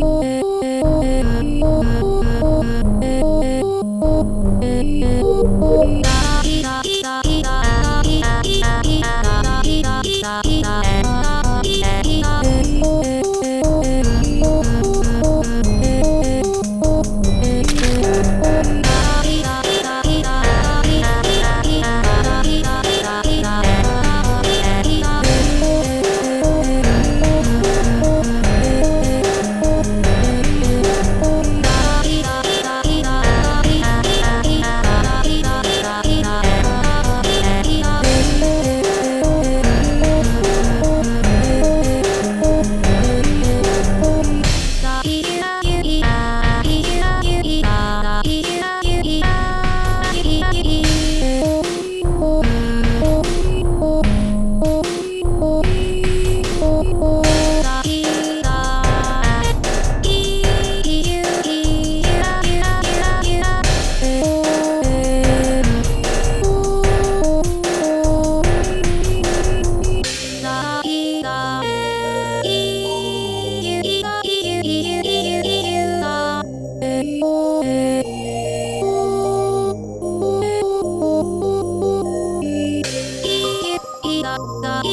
Oh, The